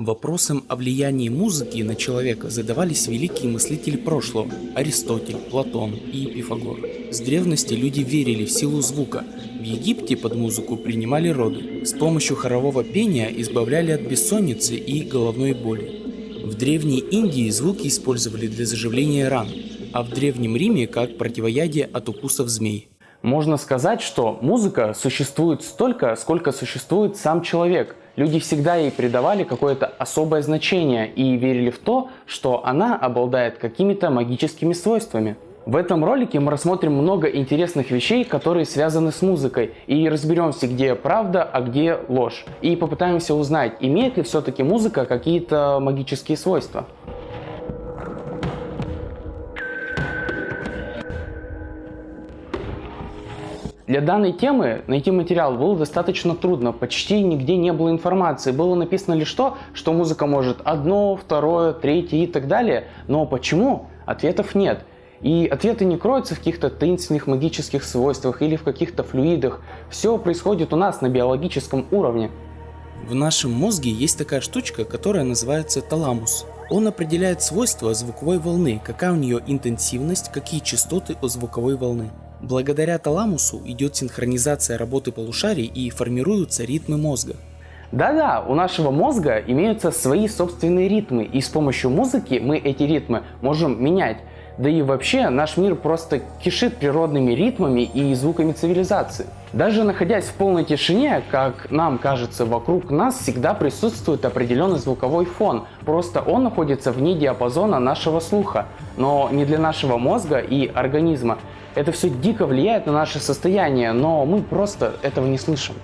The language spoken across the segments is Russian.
Вопросом о влиянии музыки на человека задавались великие мыслители прошлого – Аристотель, Платон и Пифагор. С древности люди верили в силу звука. В Египте под музыку принимали роды. С помощью хорового пения избавляли от бессонницы и головной боли. В Древней Индии звуки использовали для заживления ран, а в Древнем Риме как противоядие от укусов змей. Можно сказать, что музыка существует столько, сколько существует сам человек. Люди всегда ей придавали какое-то особое значение и верили в то, что она обладает какими-то магическими свойствами. В этом ролике мы рассмотрим много интересных вещей, которые связаны с музыкой, и разберемся, где правда, а где ложь. И попытаемся узнать, имеет ли все-таки музыка какие-то магические свойства. Для данной темы найти материал было достаточно трудно, почти нигде не было информации. Было написано лишь то, что музыка может одно, второе, третье и так далее. Но почему? Ответов нет. И ответы не кроются в каких-то таинственных магических свойствах или в каких-то флюидах. Все происходит у нас на биологическом уровне. В нашем мозге есть такая штучка, которая называется таламус. Он определяет свойства звуковой волны, какая у нее интенсивность, какие частоты у звуковой волны. Благодаря таламусу идет синхронизация работы полушарий и формируются ритмы мозга. Да-да, у нашего мозга имеются свои собственные ритмы, и с помощью музыки мы эти ритмы можем менять. Да и вообще наш мир просто кишит природными ритмами и звуками цивилизации. Даже находясь в полной тишине, как нам кажется, вокруг нас всегда присутствует определенный звуковой фон, просто он находится вне диапазона нашего слуха, но не для нашего мозга и организма. Это все дико влияет на наше состояние, но мы просто этого не слышим.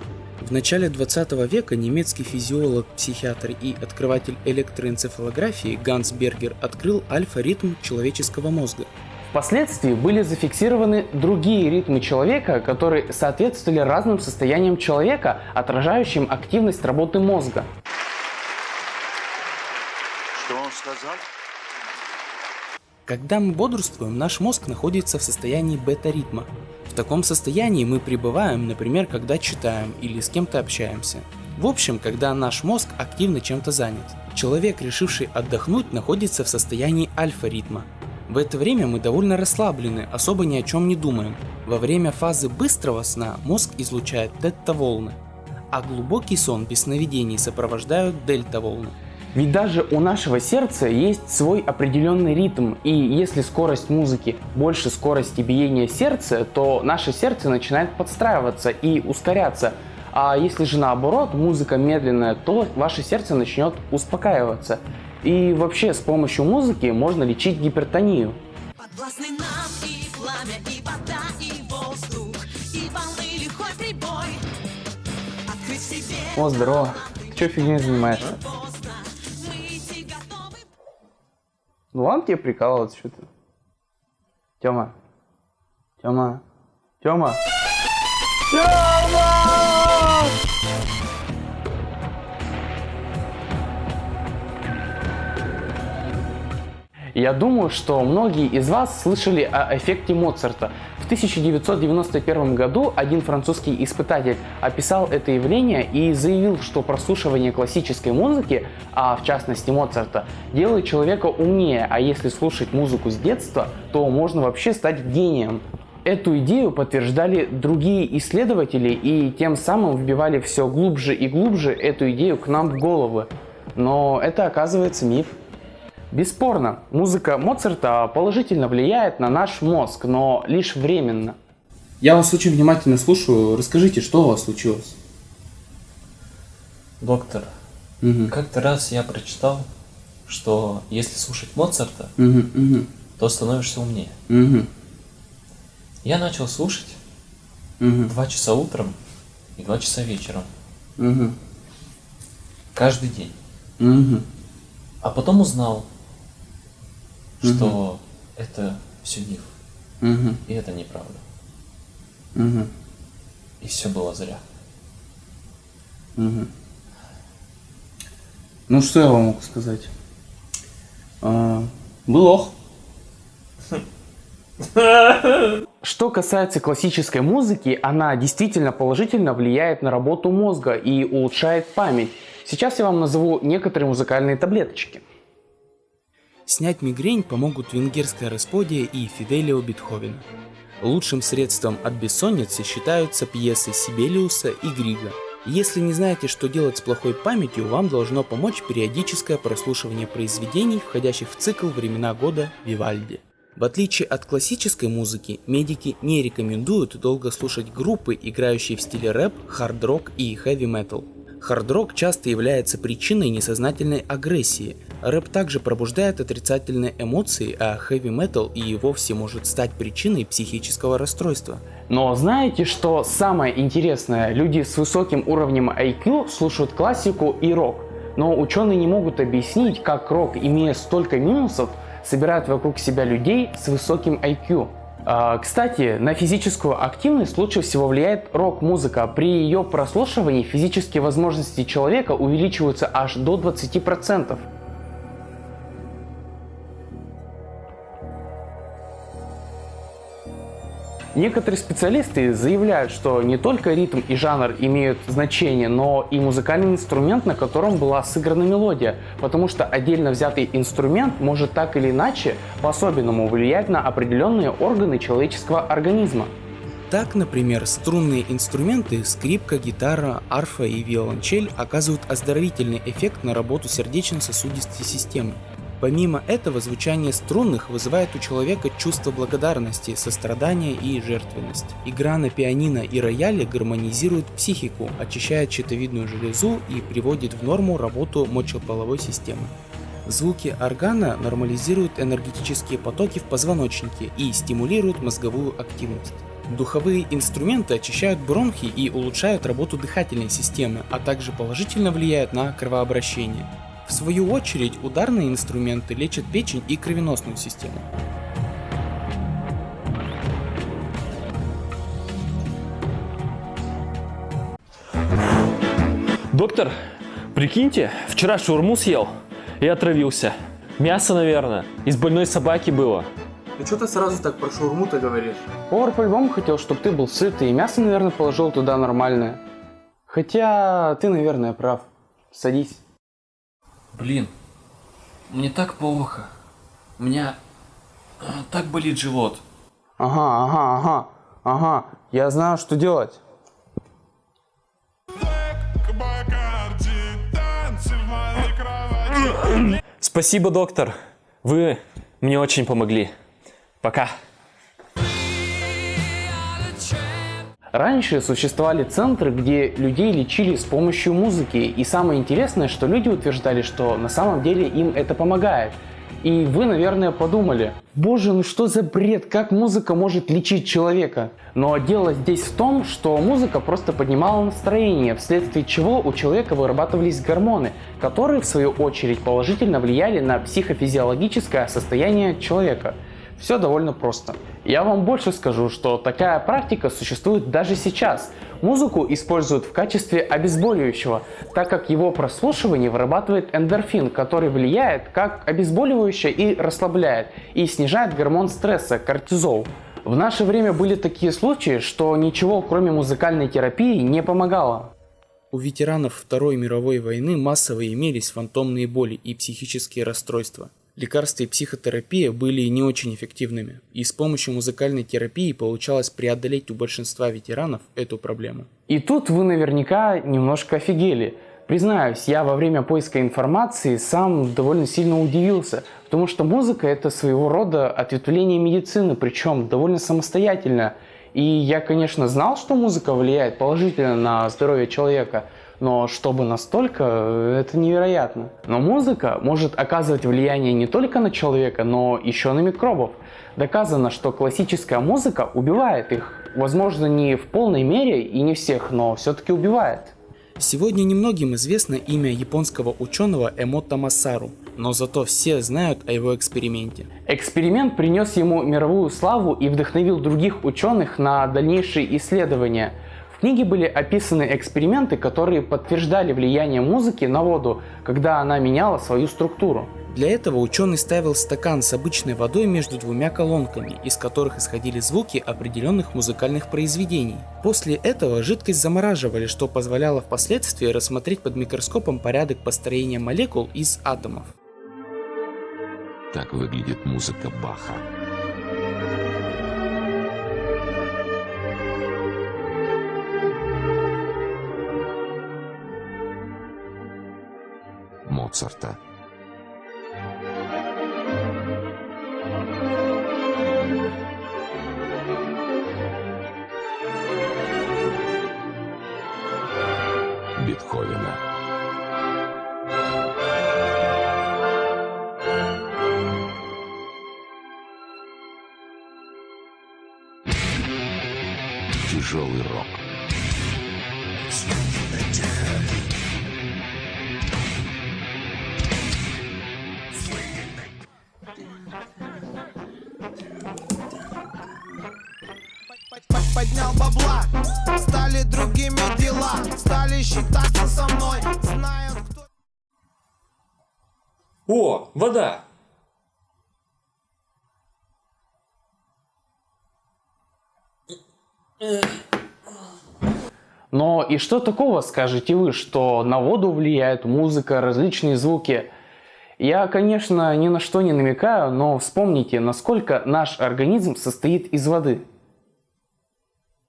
В начале 20 века немецкий физиолог, психиатр и открыватель электроэнцефалографии Ганс Бергер открыл альфа-ритм человеческого мозга. Впоследствии были зафиксированы другие ритмы человека, которые соответствовали разным состояниям человека, отражающим активность работы мозга. Что он сказал? Когда мы бодрствуем, наш мозг находится в состоянии бета-ритма. В таком состоянии мы пребываем, например, когда читаем или с кем-то общаемся. В общем, когда наш мозг активно чем-то занят. Человек, решивший отдохнуть, находится в состоянии альфа-ритма. В это время мы довольно расслаблены, особо ни о чем не думаем. Во время фазы быстрого сна мозг излучает тетта-волны, а глубокий сон без сновидений сопровождают дельта-волны. Ведь даже у нашего сердца есть свой определенный ритм, и если скорость музыки больше скорости биения сердца, то наше сердце начинает подстраиваться и ускоряться. А если же наоборот, музыка медленная, то ваше сердце начнет успокаиваться. И вообще с помощью музыки можно лечить гипертонию. О, здорово. Че фигней занимаешься? Ну ладно тебе прикалываться, что ты. Тёма. Тёма. Тёма. Тёма! Я думаю, что многие из вас слышали о эффекте Моцарта. В 1991 году один французский испытатель описал это явление и заявил, что прослушивание классической музыки, а в частности Моцарта, делает человека умнее, а если слушать музыку с детства, то можно вообще стать гением. Эту идею подтверждали другие исследователи и тем самым вбивали все глубже и глубже эту идею к нам в головы. Но это оказывается миф. Бесспорно, музыка Моцарта положительно влияет на наш мозг, но лишь временно. Я вас очень внимательно слушаю. Расскажите, что у вас случилось? Доктор, угу. как-то раз я прочитал, что если слушать Моцарта, угу, угу. то становишься умнее. Угу. Я начал слушать угу. два часа утром и два часа вечером. Угу. Каждый день. Угу. А потом узнал, что угу. это все миф. Угу. И это неправда. Угу. И все было зря. Угу. Ну что я вам могу сказать? А, был ох. Что касается классической музыки, она действительно положительно влияет на работу мозга и улучшает память. Сейчас я вам назову некоторые музыкальные таблеточки. Снять мигрень помогут венгерская расподия и Фиделио Бетховена. Лучшим средством от бессонницы считаются пьесы Сибелиуса и Грига. Если не знаете, что делать с плохой памятью, вам должно помочь периодическое прослушивание произведений, входящих в цикл «Времена года» Вивальди. В отличие от классической музыки, медики не рекомендуют долго слушать группы, играющие в стиле рэп, хард-рок и хэви-метал. Хард-рок часто является причиной несознательной агрессии. Рэп также пробуждает отрицательные эмоции, а хэви-метал и вовсе может стать причиной психического расстройства. Но знаете, что самое интересное? Люди с высоким уровнем IQ слушают классику и рок. Но ученые не могут объяснить, как рок, имея столько минусов, собирает вокруг себя людей с высоким IQ. А, кстати, на физическую активность лучше всего влияет рок-музыка. При ее прослушивании физические возможности человека увеличиваются аж до 20%. Некоторые специалисты заявляют, что не только ритм и жанр имеют значение, но и музыкальный инструмент, на котором была сыграна мелодия, потому что отдельно взятый инструмент может так или иначе по-особенному влиять на определенные органы человеческого организма. Так, например, струнные инструменты, скрипка, гитара, арфа и виолончель оказывают оздоровительный эффект на работу сердечно-сосудистой системы. Помимо этого, звучание струнных вызывает у человека чувство благодарности, сострадания и жертвенность. Игра на пианино и рояле гармонизирует психику, очищает щитовидную железу и приводит в норму работу мочеполовой системы. Звуки органа нормализируют энергетические потоки в позвоночнике и стимулируют мозговую активность. Духовые инструменты очищают бронхи и улучшают работу дыхательной системы, а также положительно влияют на кровообращение. В свою очередь, ударные инструменты лечат печень и кровеносную систему. Доктор, прикиньте, вчера шаурму съел и отравился. Мясо, наверное, из больной собаки было. Ну что ты сразу так про шаурму-то говоришь? Повар по-любому хотел, чтобы ты был сытый, и мясо, наверное, положил туда нормальное. Хотя ты, наверное, прав. Садись. Блин, мне так плохо. У меня э, так болит живот. Ага, ага, ага, ага. Я знаю, что делать. Спасибо, доктор. Вы мне очень помогли. Пока. Раньше существовали центры, где людей лечили с помощью музыки, и самое интересное, что люди утверждали, что на самом деле им это помогает. И вы, наверное, подумали, боже, ну что за бред, как музыка может лечить человека? Но дело здесь в том, что музыка просто поднимала настроение, вследствие чего у человека вырабатывались гормоны, которые в свою очередь положительно влияли на психофизиологическое состояние человека. Все довольно просто. Я вам больше скажу, что такая практика существует даже сейчас. Музыку используют в качестве обезболивающего, так как его прослушивание вырабатывает эндорфин, который влияет как обезболивающее и расслабляет, и снижает гормон стресса – кортизол. В наше время были такие случаи, что ничего кроме музыкальной терапии не помогало. У ветеранов Второй мировой войны массово имелись фантомные боли и психические расстройства. Лекарства и психотерапия были не очень эффективными, и с помощью музыкальной терапии получалось преодолеть у большинства ветеранов эту проблему. И тут вы наверняка немножко офигели. Признаюсь, я во время поиска информации сам довольно сильно удивился, потому что музыка это своего рода ответвление медицины, причем довольно самостоятельно. И я, конечно, знал, что музыка влияет положительно на здоровье человека, но чтобы настолько, это невероятно. Но музыка может оказывать влияние не только на человека, но еще на микробов. Доказано, что классическая музыка убивает их. Возможно, не в полной мере и не всех, но все-таки убивает. Сегодня немногим известно имя японского ученого Эмота Масару, но зато все знают о его эксперименте. Эксперимент принес ему мировую славу и вдохновил других ученых на дальнейшие исследования – в книге были описаны эксперименты, которые подтверждали влияние музыки на воду, когда она меняла свою структуру. Для этого ученый ставил стакан с обычной водой между двумя колонками, из которых исходили звуки определенных музыкальных произведений. После этого жидкость замораживали, что позволяло впоследствии рассмотреть под микроскопом порядок построения молекул из атомов. Так выглядит музыка Баха. Моцарта. Бетховена. Тяжелый рок. Бабла Стали другими дела Стали считаться со мной Знают кто О, вода! Но и что такого, скажете вы, что на воду влияет музыка, различные звуки? Я, конечно, ни на что не намекаю, но вспомните, насколько наш организм состоит из воды.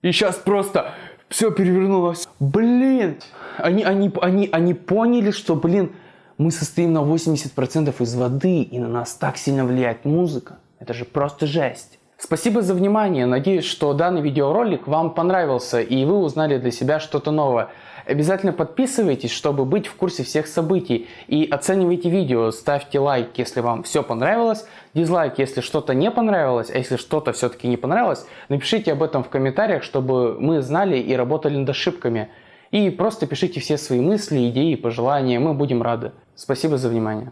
И сейчас просто все перевернулось. Блин, они, они, они, они поняли, что, блин, мы состоим на 80% из воды, и на нас так сильно влияет музыка. Это же просто жесть. Спасибо за внимание. Надеюсь, что данный видеоролик вам понравился и вы узнали для себя что-то новое. Обязательно подписывайтесь, чтобы быть в курсе всех событий. И оценивайте видео, ставьте лайк, если вам все понравилось, дизлайк, если что-то не понравилось, а если что-то все-таки не понравилось, напишите об этом в комментариях, чтобы мы знали и работали над ошибками. И просто пишите все свои мысли, идеи, пожелания, мы будем рады. Спасибо за внимание.